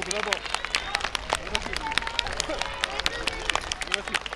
ブラボー。よろしい。よろしい。